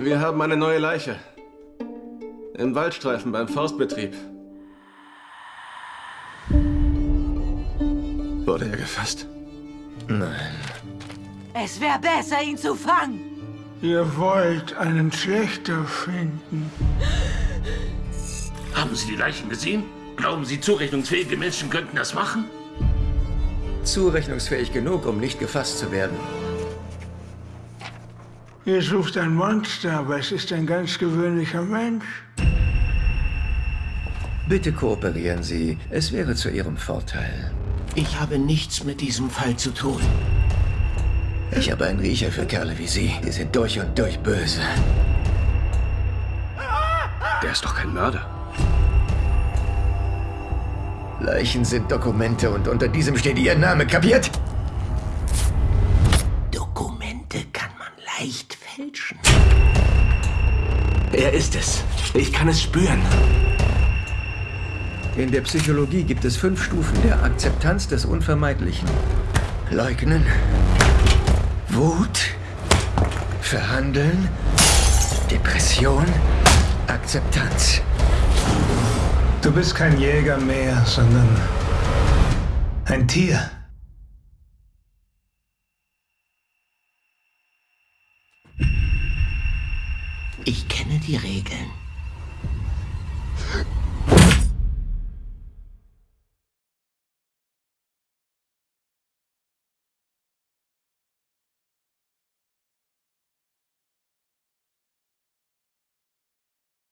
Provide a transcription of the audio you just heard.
Wir haben eine neue Leiche. Im Waldstreifen beim Forstbetrieb. Wurde er gefasst? Nein. Es wäre besser, ihn zu fangen. Ihr wollt einen Schlechter finden. Haben Sie die Leichen gesehen? Glauben Sie, zurechnungsfähige Menschen könnten das machen? Zurechnungsfähig genug, um nicht gefasst zu werden. Ihr sucht ein Monster, aber es ist ein ganz gewöhnlicher Mensch. Bitte kooperieren Sie. Es wäre zu Ihrem Vorteil. Ich habe nichts mit diesem Fall zu tun. Ich habe einen Riecher für Kerle wie Sie. Die sind durch und durch böse. Der ist doch kein Mörder. Leichen sind Dokumente und unter diesem steht Ihr Name, kapiert? Er ist es. Ich kann es spüren. In der Psychologie gibt es fünf Stufen der Akzeptanz des Unvermeidlichen. Leugnen, Wut, Verhandeln, Depression, Akzeptanz. Du bist kein Jäger mehr, sondern ein Tier. Ich kenne die Regeln.